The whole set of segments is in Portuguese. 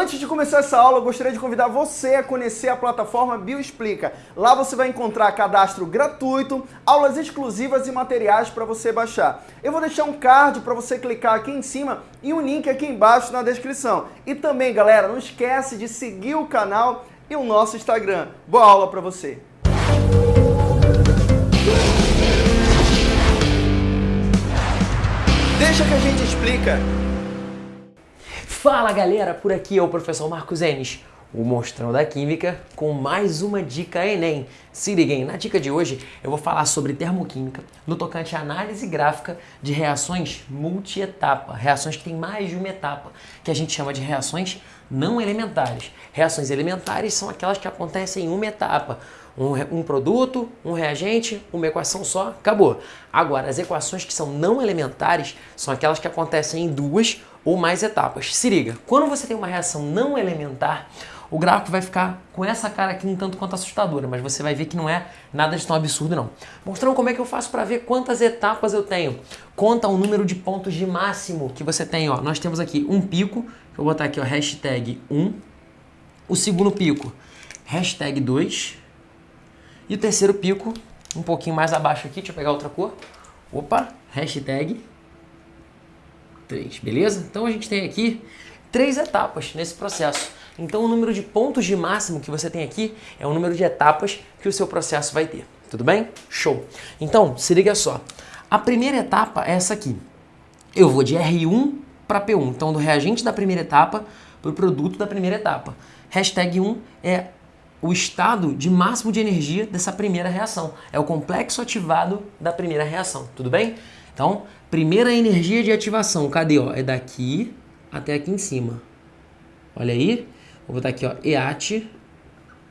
Antes de começar essa aula, eu gostaria de convidar você a conhecer a plataforma Bioexplica. Lá você vai encontrar cadastro gratuito, aulas exclusivas e materiais para você baixar. Eu vou deixar um card para você clicar aqui em cima e um link aqui embaixo na descrição. E também, galera, não esquece de seguir o canal e o nosso Instagram. Boa aula para você! Deixa que a gente explica. Fala galera, por aqui é o professor Marcos Enes, o monstrão da química, com mais uma dica Enem. Se liguem, na dica de hoje eu vou falar sobre termoquímica no tocante à análise gráfica de reações multietapa, reações que têm mais de uma etapa, que a gente chama de reações não elementares. Reações elementares são aquelas que acontecem em uma etapa, um, um, produto, um reagente, uma equação só, acabou. Agora, as equações que são não elementares são aquelas que acontecem em duas ou mais etapas. Se liga, quando você tem uma reação não elementar, o gráfico vai ficar com essa cara aqui um tanto quanto assustadora, mas você vai ver que não é nada de tão absurdo não. Mostrando como é que eu faço para ver quantas etapas eu tenho. Conta o número de pontos de máximo que você tem. Ó. Nós temos aqui um pico, vou botar aqui ó, hashtag 1, o segundo pico, hashtag 2, e o terceiro pico, um pouquinho mais abaixo aqui, deixa eu pegar outra cor. Opa, hashtag 3, beleza? Então a gente tem aqui três etapas nesse processo. Então o número de pontos de máximo que você tem aqui é o número de etapas que o seu processo vai ter. Tudo bem? Show! Então, se liga só. A primeira etapa é essa aqui. Eu vou de R1 para P1. Então, do reagente da primeira etapa para o produto da primeira etapa. Hashtag 1 é o estado de máximo de energia dessa primeira reação. É o complexo ativado da primeira reação, tudo bem? Então, primeira energia de ativação, cadê? Ó? É daqui até aqui em cima. Olha aí, vou botar aqui, ó, EAT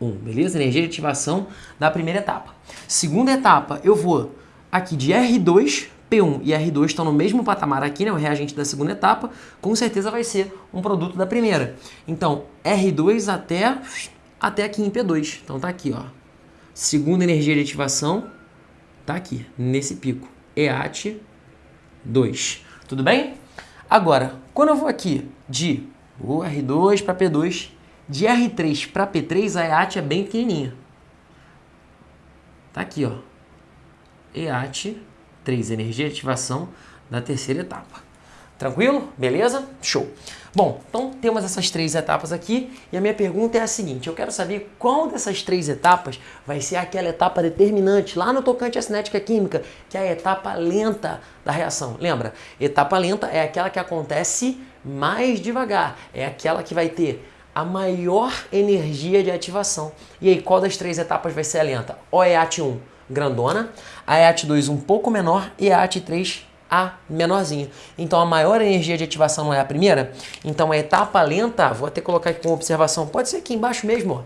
1, beleza? Energia de ativação da primeira etapa. Segunda etapa, eu vou aqui de R2 P1 e R2 estão no mesmo patamar aqui, né, o reagente da segunda etapa, com certeza vai ser um produto da primeira. Então, R2 até até aqui em P2. Então tá aqui, ó. Segunda energia de ativação tá aqui, nesse pico. EAT 2. Tudo bem? Agora, quando eu vou aqui de o R2 para P2, de R3 para P3, a EAT é bem pequenininha. Tá aqui, ó. EAT 3, energia de ativação da terceira etapa. Tranquilo? Beleza? Show! Bom, então temos essas três etapas aqui e a minha pergunta é a seguinte, eu quero saber qual dessas três etapas vai ser aquela etapa determinante lá no tocante à cinética química, que é a etapa lenta da reação. Lembra, etapa lenta é aquela que acontece mais devagar, é aquela que vai ter a maior energia de ativação. E aí, qual das três etapas vai ser a lenta? O EAT 1, grandona, a EAT 2 um pouco menor e a EAT 3 a menorzinha. Então a maior energia de ativação não é a primeira? Então a etapa lenta, vou até colocar aqui com observação, pode ser aqui embaixo mesmo, ó.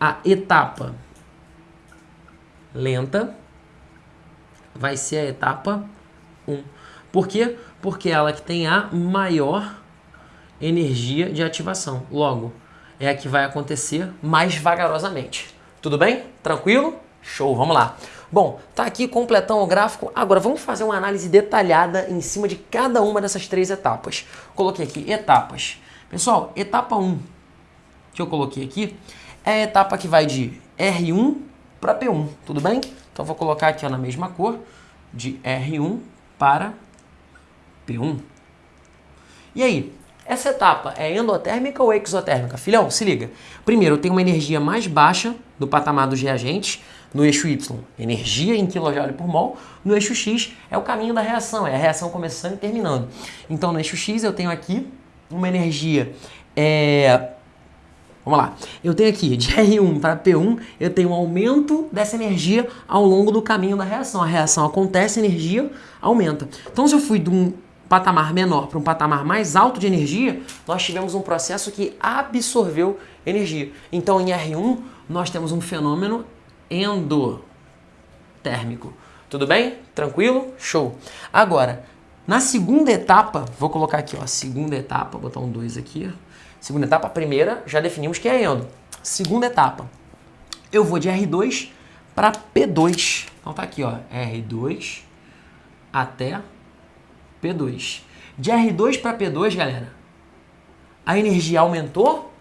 A etapa lenta vai ser a etapa 1. Por quê? Porque ela que tem a maior energia de ativação. Logo, é a que vai acontecer mais vagarosamente. Tudo bem? Tranquilo? Show, vamos lá. Bom, tá aqui completão o gráfico. Agora vamos fazer uma análise detalhada em cima de cada uma dessas três etapas. Coloquei aqui etapas. Pessoal, etapa 1 que eu coloquei aqui é a etapa que vai de R1 para P1, tudo bem? Então vou colocar aqui ó, na mesma cor, de R1 para P1. E aí, essa etapa é endotérmica ou exotérmica? Filhão, se liga. Primeiro, eu tenho uma energia mais baixa do patamar dos reagentes, no eixo Y, energia em kJ por mol. No eixo X é o caminho da reação, é a reação começando e terminando. Então, no eixo X eu tenho aqui uma energia... É... Vamos lá. Eu tenho aqui de R1 para P1, eu tenho um aumento dessa energia ao longo do caminho da reação. A reação acontece, a energia aumenta. Então, se eu fui de um patamar menor para um patamar mais alto de energia, nós tivemos um processo que absorveu energia. Então, em R1, nós temos um fenômeno endotérmico. Tudo bem? Tranquilo? Show. Agora, na segunda etapa, vou colocar aqui, ó, segunda etapa, vou botar um 2 aqui. Segunda etapa, primeira, já definimos que é endo. Segunda etapa, eu vou de R2 para P2. Então tá aqui, ó, R2 até P2. De R2 para P2, galera, a energia aumentou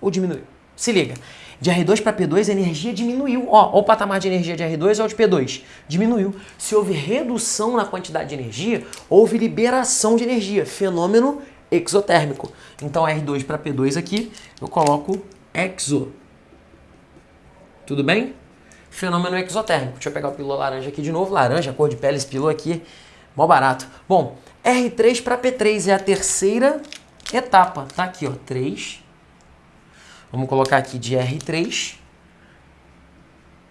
ou diminuiu? Se liga. De R2 para P2 a energia diminuiu. Ó, ó, o patamar de energia de R2 ou de P2. Diminuiu. Se houve redução na quantidade de energia, houve liberação de energia. Fenômeno exotérmico. Então R2 para P2 aqui, eu coloco exo. Tudo bem? Fenômeno exotérmico. Deixa eu pegar o pílula laranja aqui de novo. Laranja, cor de pele, esse pílula aqui. Mó barato. Bom, R3 para P3 é a terceira etapa. Tá aqui, ó. 3. Vamos colocar aqui de R3.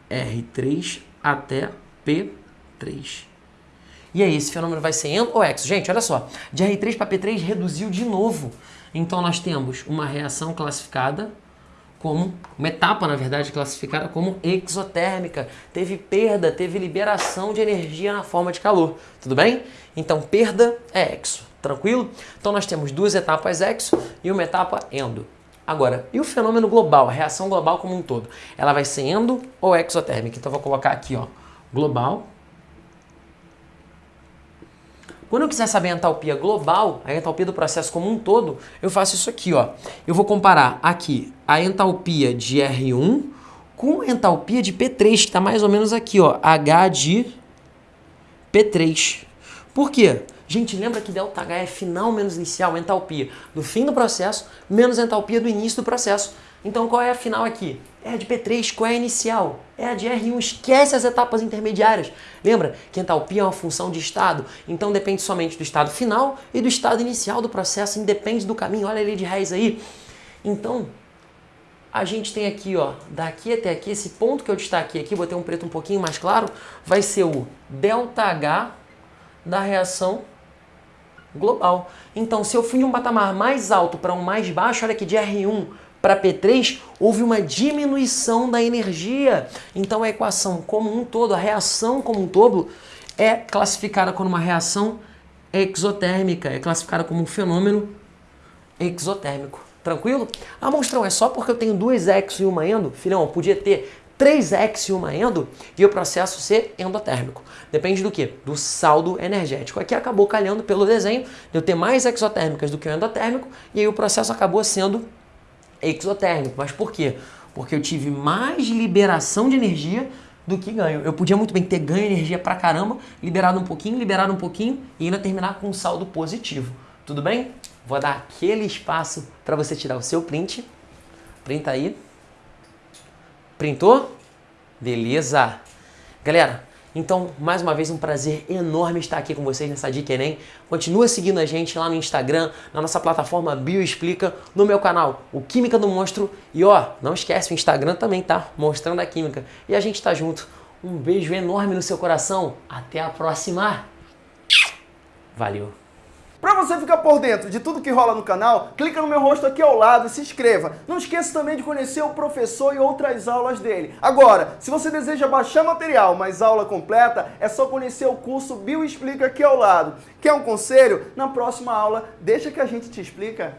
R3 até P3. E aí, esse fenômeno vai ser endo ou exo? Gente, olha só. De R3 para P3 reduziu de novo. Então, nós temos uma reação classificada como, uma etapa, na verdade, classificada como exotérmica. Teve perda, teve liberação de energia na forma de calor. Tudo bem? Então, perda é exo. Tranquilo? Então, nós temos duas etapas exo e uma etapa endo. Agora, e o fenômeno global, a reação global como um todo? Ela vai ser endo ou exotérmica? Então, vou colocar aqui, ó, global quando eu quiser saber a entalpia global, a entalpia do processo como um todo, eu faço isso aqui, ó. Eu vou comparar aqui a entalpia de R1 com a entalpia de P3, que está mais ou menos aqui, ó, H de P3. Por quê? Gente, lembra que ΔH é final menos inicial, entalpia do fim do processo menos entalpia do início do processo. Então qual é a final aqui? É a de P3, qual é a inicial? É a de R1, esquece as etapas intermediárias. Lembra que entalpia é uma função de estado, então depende somente do estado final e do estado inicial do processo, independe do caminho. Olha a lei de Reis aí. Então, a gente tem aqui, ó, daqui até aqui, esse ponto que eu destaquei aqui, botei um preto um pouquinho mais claro, vai ser o ΔH da reação global. Então, se eu fui de um patamar mais alto para um mais baixo, olha aqui, de R1 para P3, houve uma diminuição da energia. Então a equação como um todo, a reação como um todo, é classificada como uma reação exotérmica, é classificada como um fenômeno exotérmico. Tranquilo? Ah, monstrão, é só porque eu tenho duas exo e uma endo? Filhão, podia ter três exo e uma endo e o processo ser endotérmico. Depende do que? Do saldo energético. Aqui acabou calhando pelo desenho de eu ter mais exotérmicas do que o endotérmico e aí o processo acabou sendo exotérmico. Mas por quê? Porque eu tive mais liberação de energia do que ganho. Eu podia muito bem ter ganho energia pra caramba, liberado um pouquinho, liberado um pouquinho e ainda terminar com um saldo positivo. Tudo bem? Vou dar aquele espaço para você tirar o seu print. Printa aí. Printou? Beleza. Galera, então, mais uma vez, um prazer enorme estar aqui com vocês nessa Dica Enem. Continua seguindo a gente lá no Instagram, na nossa plataforma Bioexplica, no meu canal, o Química do Monstro. E ó, não esquece, o Instagram também tá mostrando a química. E a gente tá junto. Um beijo enorme no seu coração. Até a próxima. Valeu. Para você ficar por dentro de tudo que rola no canal, clica no meu rosto aqui ao lado e se inscreva. Não esqueça também de conhecer o professor e outras aulas dele. Agora, se você deseja baixar material, mas aula completa, é só conhecer o curso Bioexplica aqui ao lado. Quer um conselho? Na próxima aula, deixa que a gente te explica.